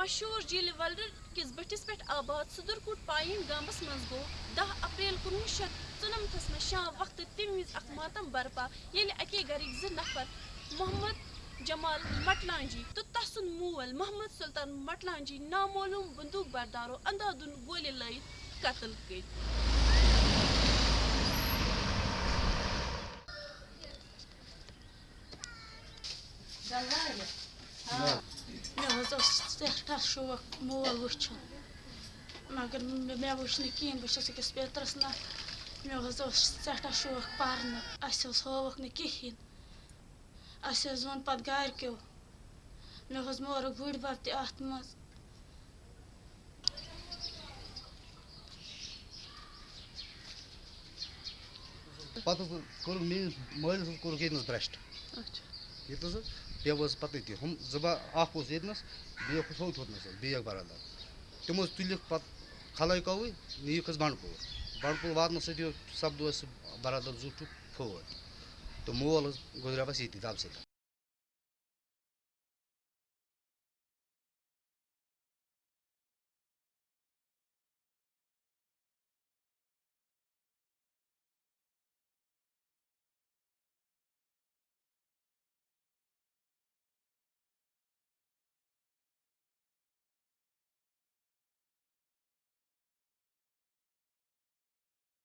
مشہور جیل ولر کس بٹس پہ آباد صدرکوٹ پائن گامس من گو دہ اپریل کنوہ شیت ژنمتس میں شام وقت تم وز اخ ماتم برپا یل اکی گرک ز نفر محمد جمال مٹلانجی تو تسن مول محمد سلطان مٹلانجی نامعلوم بندوق بردارو اندھادھن گولہ لائت قتل کر مےٚ حظ Não, eu certa chuva, moa lucha. Magar me обычный кин, бо сейчас я спею трасна. Мне газо certa chuva парна, а сейчас ховок не кихин. А сейчас он под гаркел. Мне газ мора гурба в те ахтмаз. Пато кор ми мојле со коргенс брешт. Ача. Ето за? نَس برٛٮ۪سٹ ییٚتہِ نَس حظ پیوٚو حظ پَتہٕ ییٚتہِ ہُم زٕ با اَکھ اوس برادر نَس بیٛاکھ اوس ہوٚتھ ہُتھ نَس حظ بیٛاکھ بَرادر مول حظ گُزریو اَسہِ ییٚتی